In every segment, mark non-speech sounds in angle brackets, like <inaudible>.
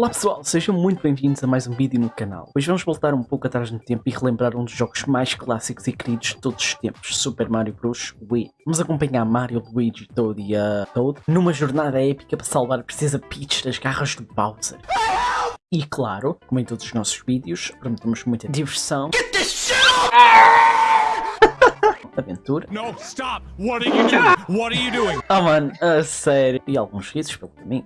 Olá pessoal, sejam muito bem-vindos a mais um vídeo no canal. Hoje vamos voltar um pouco atrás no tempo e relembrar um dos jogos mais clássicos e queridos de todos os tempos, Super Mario Bros. Wii. Vamos acompanhar Mario, Luigi, Toad e a Toad numa jornada épica para salvar a princesa Peach das garras do Bowser. E claro, como em todos os nossos vídeos, prometemos muita diversão. <laughs> Aventura. No, stop! What are you doing? What are you doing? Ah mano, a sério. E alguns risos pelo caminho.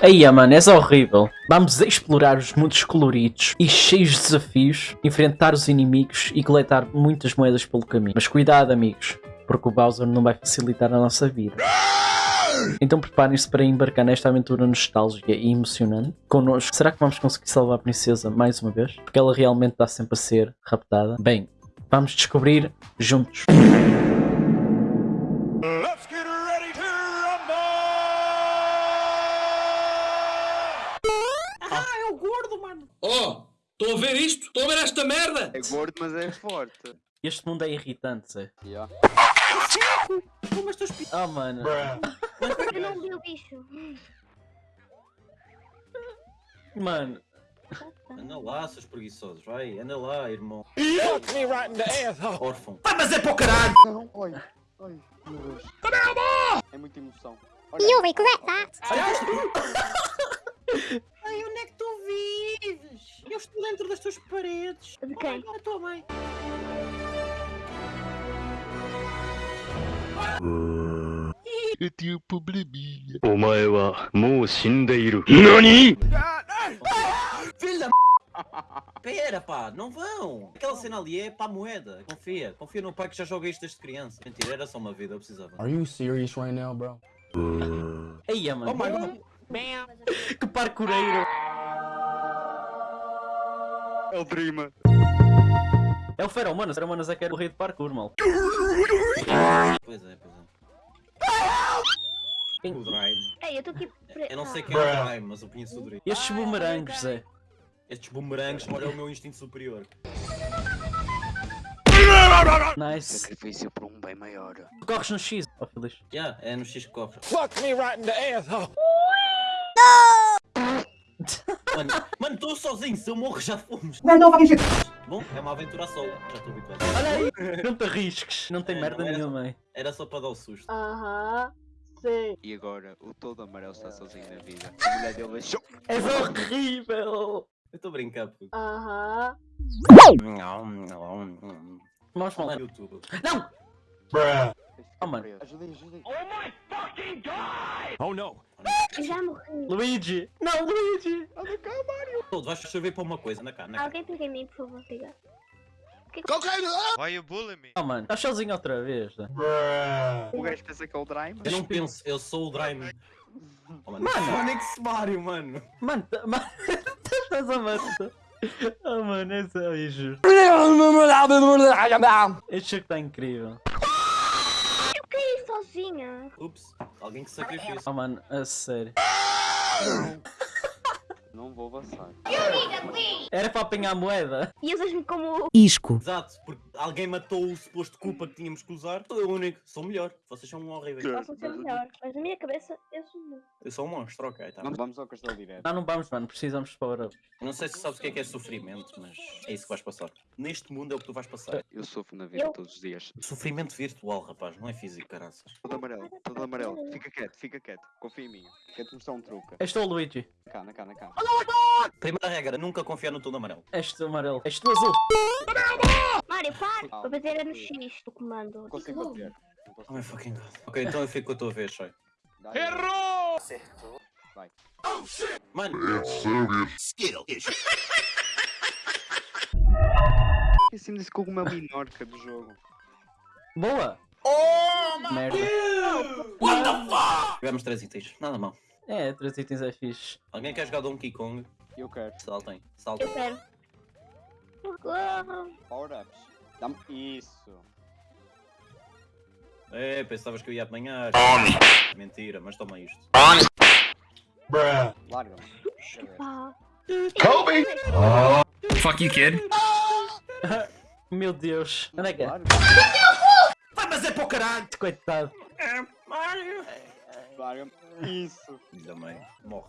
Aí, mano, és horrível. Vamos explorar os mundos coloridos e cheios de desafios, enfrentar os inimigos e coletar muitas moedas pelo caminho. Mas cuidado, amigos, porque o Bowser não vai facilitar a nossa vida. Então preparem-se para embarcar nesta aventura nostálgica e emocionante connosco. Será que vamos conseguir salvar a princesa mais uma vez? Porque ela realmente está sempre a ser raptada. Bem, vamos descobrir juntos. Let's get Oh, estou a ver isto? Estou a ver esta merda? É gordo, mas é forte. Este mundo é irritante, Zé. Yeah. Como estas pi... Oh, mano. Eu não vi o bicho. Mano. Anda lá, seus preguiçosos, vai, anda lá, irmão. Fuck me right in the asshole! Órfão. Vai, mas é para o caralho! Não, oi, oi, meu Deus. É muita emoção. You'll regret that. <laughs> Ai, onde é que tu vives? Eu estou dentro das tuas paredes. De quem? Oh, a tua mãe. Eu tenho um probleminha. O mae wa é mou shindeiru. NANI? Filho da Pera pá, não vão! Aquela cena ali é para a moeda. Confia, confia no pai que já joga isto desde criança. Mentira, era só uma vida, eu precisava. Are you serious right now, bro? Aí, é, mano. Oh my god. Que parkureiro. É o Dreamer. É o Feromonas. Feromonas é que era o rei de parkour, mal. Pois é, pois é. O Drive. Ei, eu estou aqui. pre- Eu não sei Ah. quem é o Drive, mas eu conheço o Drive. Estes bumerangues, Zé. Estes bumerangues, olha o meu instinto superior. Nice. Sacrifício por um bem maior. Tu corres no X, ó feliz. Yeah, é no X que corre. Fuck me right in the asshole! Mano, mano, estou sozinho, se eu morro já fomos. Não, não, vai Bom, é uma aventura a solo, já estou habituado. Olha aí. Não te arrisques. Não tem É, merda não era- nenhuma aí. Era só para dar o susto. Aham. Sim. E agora, o todo amarelo está sozinho na vida. A mulher dele deixou. És horrível. Eu estou a brincar, puto. Aham. Vamos Olá, falar. YouTube. Não! Oh, mano. Ajudem, ajudem. Oh no! Eu já morri. Luigi. Não, Luigi. Todo, vais chover para uma coisa, na cá, na cá. Alguém pega em mim, por favor, obrigado. Why you bullying me? Oh, mano. Estás sozinho outra vez, Zé. O gajo pensa que é o Dreamer. Eu não penso, eu sou o Draimon. Oh, mano, mano, é que se Mario, mano. Mano, tá- <laughs> mano. Estás a matar. Oh, mano, é só injusto. Este jogo está incrível. Sozinha. Ups, alguém que se sacrifício. Oh, mano, a sério. <laughs> Não vou avançar. Era para apanhar a moeda. E usas-me como. Isco. Exato, porque alguém matou o suposto culpa que tínhamos que usar. Sou eu o único, sou melhor. Vocês são horríveis. Possam ser melhor. Mas na minha cabeça, eu sou melhor. Eu sou um monstro, ok, tá. Vamos, vamos ao castelo direto. Não, não vamos, mano. Precisamos de power up. Não sei se sabes o que é que é sofrimento, mas é isso que vais passar. Neste mundo é o que tu vais passar. Eu sofro na vida Eu- todos os dias. Sofrimento virtual, rapaz, não é físico, caraças. Todo amarelo, todo amarelo. Fica quieto, fica quieto. Confia em mim. Quero-te mostrar um truque. És tu o Luigi. Na cá, na cá, na cá. Primeira regra, nunca confiar no tom amarelo. És tu amarelo. És tu azul. Mário, para! Vou bater no X do comando. Não consigo. Não Oh my fucking god. Ok, então eu fico com a tua vez. Dá-lhe. Errou! Vai. Mano, Esqueci-me desse cogumelo minorca do jogo. Boa. Oh, Merda. tivemos três itens, nada mal. É, três itens é fixe. Alguém quer jogar Donkey Kong? Eu quero. Saltem, Eu saltem. quero. Socorro. Power-ups. Dá-me. Isso. É, pensavas que eu ia apanhar. Mentira, mas toma isto. Larga-me. Ah. Fuck you, kid. <laughs> Meu Deus. Onde é que é? Vai, mas é para o caralho! Coitado. Mario! Larga-me. Isso. Filho da mãe. Morre.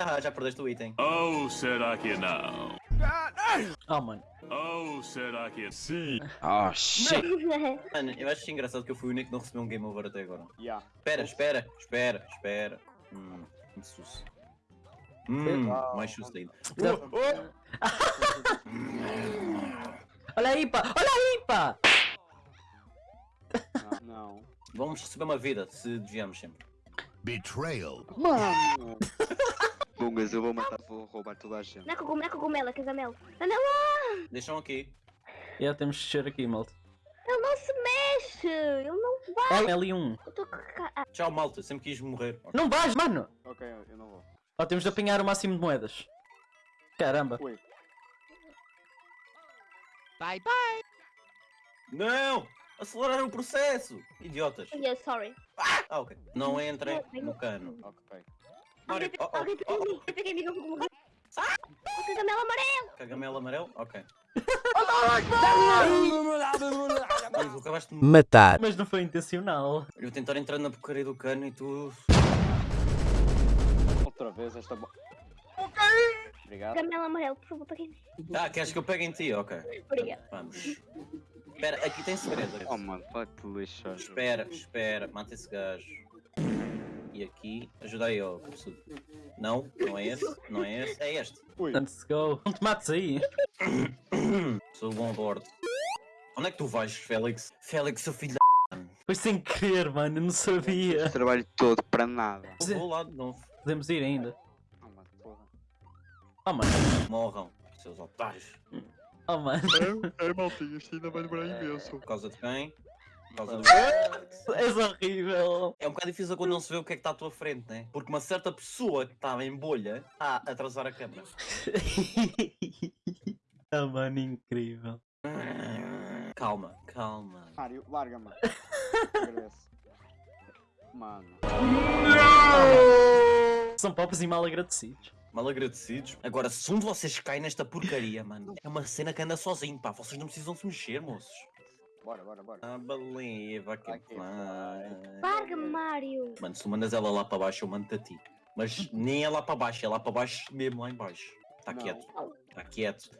Ah, já perdeste o item. Oh, será que não? Oh, mano. Oh, será que sim? Oh, shit. <laughs> Mano, eu acho engraçado que eu fui o único que não recebeu um game over até agora. Yeah. Espera, espera, espera, espera. Hum, que susto. Hum, mais susto ainda. Olha aí, pá! Olha aí, pá! Não. Vamos receber uma vida se desviamos sempre. Betrayal. Mano. Bungas, eu vou matar, vou roubar toda a gente. Não é cogumelo, não é cogumelo, é casamelo. Casamelo, Deixam aqui. Já temos de descer aqui, malta. ele não se mexe. Ele não vai. É L1. Eu tô ah, Tchau, malta. Sempre quis morrer. Não vais, mano! Ok, eu não vou. Ó, temos de apanhar o máximo de moedas. Caramba. Ui. Não! Aceleraram o processo! Idiotas. yeah, sorry. Ah, ok. Não entrem no cano. Ok. Alguém oh, oh, oh, mim, pega em mim, não vou morrer. O casamelo amarelo. Cagamelo amarelo? Ok. Mano, tu acabaste de... Matar. Mas não foi intencional. Eu tentar entrar na porcaria do cano e tu... Outra vez esta bo... Obrigado. Casamelo amarelo, por favor, pega em mim. Ah, queres que eu pegue em ti? Ok. Obrigada. Vamos. Espera, aqui tem segredo. Oh mano, vai-te lixar. Espera, espera, mata esse gajo. E aqui, ajuda aí, ó. Não, não é esse, não é esse, é este. Ui. Let's go. Não te mates aí. <coughs> Sou bom bordo. Onde é que tu vais, Félix? Félix, seu filho da... Foi sem querer, mano. Não sabia. Trabalho todo para nada. Eu Vou lá de novo. Podemos ir ainda. Oh mano, porra. Oh, mano. Morram, seus otários. Oh, mano. É, maltinho, isto ainda vai demorar imenso. Por causa de quem? Por causa do... És horrível. É um bocado difícil quando não se vê o que é que está à tua frente, né? Porque uma certa pessoa que estava em bolha está a atrasar a câmera. <laughs> oh, mano, incrível. Calma, calma. Mário, larga-me. Agradeço. Mano. São pobres e mal agradecidos. Mal agradecidos. Agora, se um de vocês cai nesta porcaria, mano, é uma cena que anda sozinho, pá. Vocês não precisam se mexer, moços. Bora, bora, bora. Ah, believe, I can I can fly. Larga-me, Mário. Mano, se tu mandas ela lá para baixo, eu mando-te a ti. Mas nem é lá para baixo, é lá para baixo mesmo lá em baixo. Está quieto, está quieto.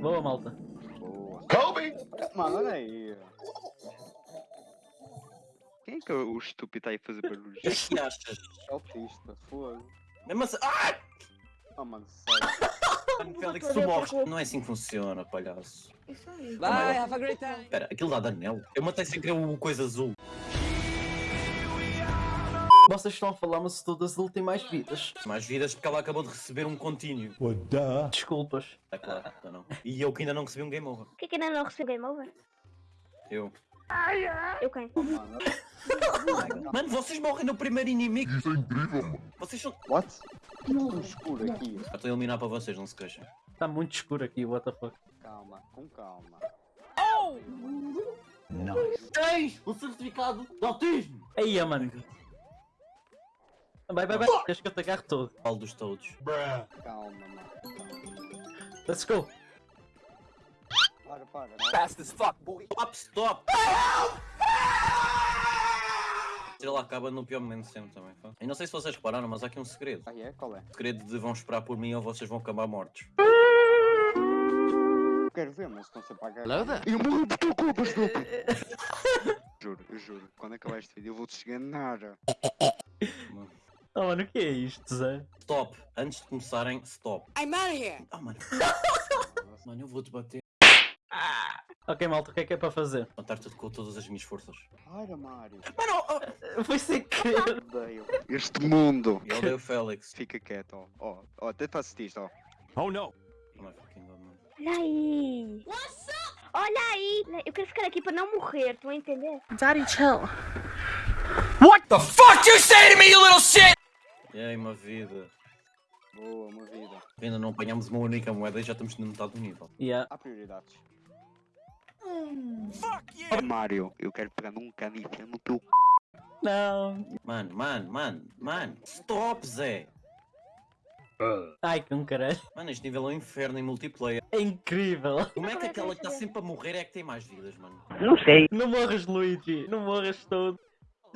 Boa, malta. Boa. Kobe. Mano, olha aí. Quem é que é o estúpido está aí a fazer barulhos? O que é que achas? Autista, fogo. Mesmo assim. Ah! Oh mano, sério. Mano, Félix, tu morres. Não é assim que funciona, palhaço. Isso aí. Bye, have a great time. Espera, aquilo dá de anel. Eu matei sem querer o coisa azul. Vocês estão a falar, mas o todas ele tem mais vidas. Mais vidas porque ela acabou de receber um contínuo. Desculpas. É claro, tá não. E eu que ainda não recebi um game over. Por que que ainda não recebeu game over? Eu. Eu quem? Oh, mano. Vocês morrem no primeiro inimigo. Isso é incrível, mano. Vocês são. What? Tudo escuro aqui. Já estou a eliminar para vocês, não se queixem. Está muito escuro aqui, what the fuck. Calma, com calma. Tens o certificado de autismo. Aí, mano. Vai, vai, vai. Queres que eu te agarre todo? Falo dos todos. Calma, mano. Calma. Let's go. Para, para. Stop, stop! Ela acaba no pior momento sempre também. pá. Eu não sei se vocês repararam, mas há aqui um segredo. Ah, é? Qual é? O segredo de vão esperar por mim ou vocês vão acabar mortos. Quero ver, mas estão sempre a agarrar. Eu morro por tua culpa, estúpido! <laughs> juro, eu juro. Quando acabar este vídeo eu vou-te esganar. <laughs> Oh, mano, o que é isto, Zé? Stop! Antes de começarem, stop. I'm out of here! Ah, mano. mano, eu vou-te bater. Ok, malta, o que é que é para fazer? Matar tudo com todas as minhas forças. Para, Mário. Mano, oh, Foi sem querer. Odeio. Este mundo. eu odeio o Félix. Fica quieto, ó. Ó, ó, até faço isto, ó. Oh no! Oh my fucking god, mano. Olha aí. Olha aí. Eu quero ficar aqui para não morrer, estão a entender? E aí, uma vida. Boa, uma vida. Ainda não apanhamos uma única moeda e já estamos na metade do nível. Yeah. Há prioridades. Mário, eu quero pegar num cano e enfiar no teu c... Não. Mano, mano, mano, mano. Stop, Zé! Ai, com caralho. Mano, este nível é um inferno em multiplayer. É incrível. Como é que aquela que está sempre a morrer é que tem mais vidas, mano? Não morras, Luigi. Não morras todo.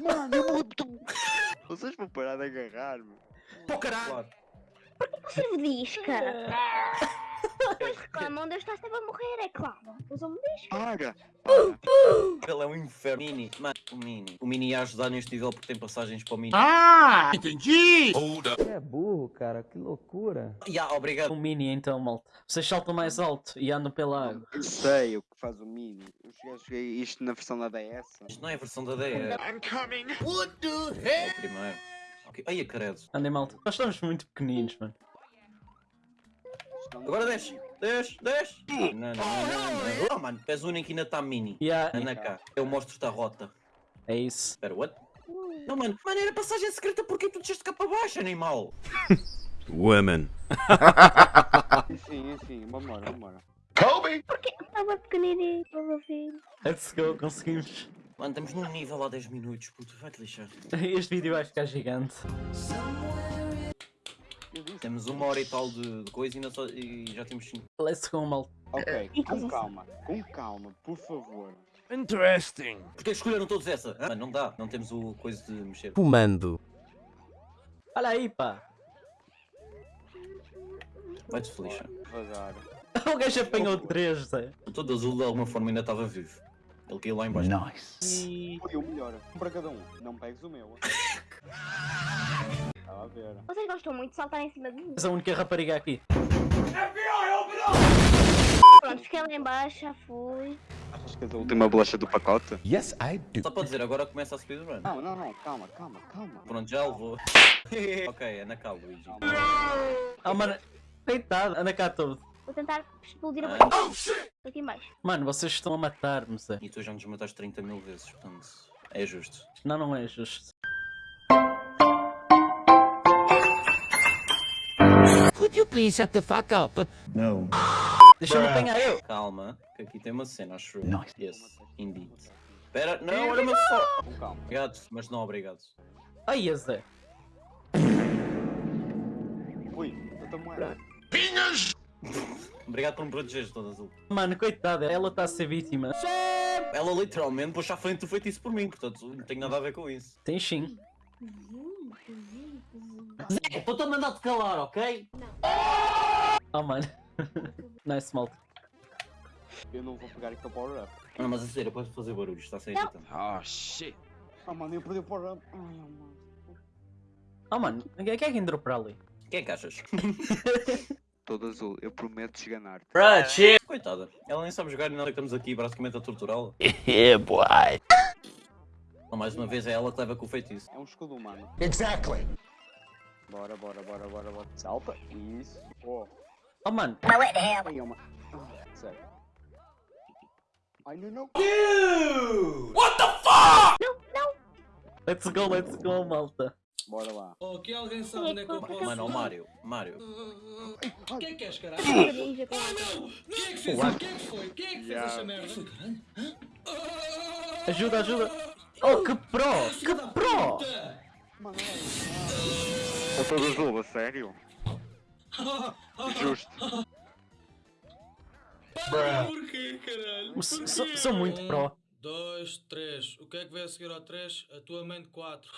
Mano, eu morro tu. <laughs> Vocês vão parar de agarrar-me. Pô, caralho! Claro. Vocês disca. <laughs> Depois reclamam <laughs> de eu sempre a morrer, é claro. Usam-me disca. Para! Ele é um inferno. Mini, mano, o Mini. O Mini ia ajudar neste nível porque tem passagens para o Mini. Ah! Entendi! É burro, cara, que loucura. Ya, obrigado. O mini então, malta. Vocês saltam mais alto e andam pela água. Eu sei o que faz o Mini. Eu joguei isto na versão da DS. Isto não é a versão da é I'm coming! What the o hell? primeiro. Ok. Ai, caredo. Andem malta. Nós estamos muito pequeninos, mano. Agora desce, desce, desce. Não, não, não, não, não. Oh, mano, és o único que ainda está Mini. Yeah, Anda cá. Eu mostro-te a rota. é isso. Espera, what? Não, mano. Mano, era passagem secreta porque tu desceste cá para baixo, animal. <laughs> Women. Enfim, enfim, vambora, vambora. Kobe! Porque estava pequenininho para o meu filho. Let's go, conseguimos. Mano, estamos num nível há 10 minutos, puto. Vai-te lixar. Este vídeo vai ficar gigante. Temos uma hora e tal de, de coisa e, ainda só- e já temos 5. Let's go, malta. Ok, E com calma, com calma, por favor. Interesting. Porquê escolheram todos essa? Mano, não dá. Não temos o coisa de mexer. Fumando. Olha aí, pá. Vai-te feliz. Devagar. <laughs> O gajo apanhou 3, Zé. Todo azul de alguma forma ainda estava vivo. Ele caiu lá em baixo. E... Foi o melhor. Um para cada um. Não pegues o meu. <laughs> A ver. Vocês gostam muito de saltar em cima de mim. És a única rapariga aqui. Pronto, fiquei lá em baixo, já fui. Achas que és a última bolacha do pacote? Yes, I do. Só para dizer, agora começa a speedrun. Não, não, não. Calma, calma, calma. Pronto, já levou. <laughs> ok, é na cá, Luigi. Ah, mano. Deitado, anda cá todo. Vou tentar explodir a boca. Estou aqui em baixo. Mano, vocês estão a matar-me, Zé. E tu já nos mataste 30 mil vezes, portanto, é justo. Não, não é justo. Could you please shut the fuck up? Deixa-me apanhar eu. Calma, que aqui tem uma cena, acho eu. Nice. Yes, indeed. Espera, não, olha-me só. Com calma. Obrigado, mas não obrigado. Ai, Zé. Ui, outra moeda. Obrigado por me protegeres, todo azul. Mano, coitada, ela está a ser vítima. Ela literalmente puxa à frente do feitiço por mim, portanto não tenho nada a ver com isso. Tem sim. Zé, estou-te a mandar-te calar, ok? Oh, mano. <laughs> nice, malta. Eu não vou pegar aquele power up. Não, mas a sério, pode fazer barulho, está a ser irritante. Oh shit. Ah, mano, eu perdi o power up. Ai, oh, mano. Oh, mano, quem é que entrou para ali? Quem é que achas? <laughs> Todo azul, eu prometo esganar-te. Coitada, ela nem sabe jogar e nós é que estamos aqui basicamente a torturá-la. Yeah, <laughs> boy. Mais uma vez é ela que leva com o feitiço. É um escudo humano. Exactly. Bora, bora, bora, bora, bora. Salta. Isso. Oh. Oh, mano. Ai, uma... Ah, sério. Ai, não, não. Let's go, let's go, malta. Bora lá. Aqui alguém sabe onde é que eu posso. Mano, o Mário, Mário. O que é que és, caralho? Ninja com Quem é que fez isso? Quem é que foi? Quem é que fez essa merda? Ajuda, ajuda. Oh, que pro! Que pro! Ô, todo azul, a sério? Justo. Porquê, caralho? S- Sou, sou muito pro. Dois, três. O que é que vai a seguir ao três? A tua mãe de quatro.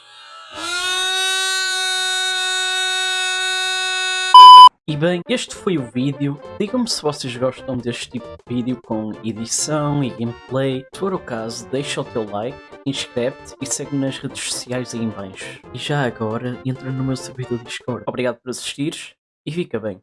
E bem, este foi o vídeo. Digam-me se vocês gostam deste tipo de vídeo com edição e gameplay. Se for o caso, deixa o teu like, inscreve-te e segue-me nas redes sociais aí em baixo. E já agora, entra no meu servidor Discord. Obrigado por assistires e fica bem.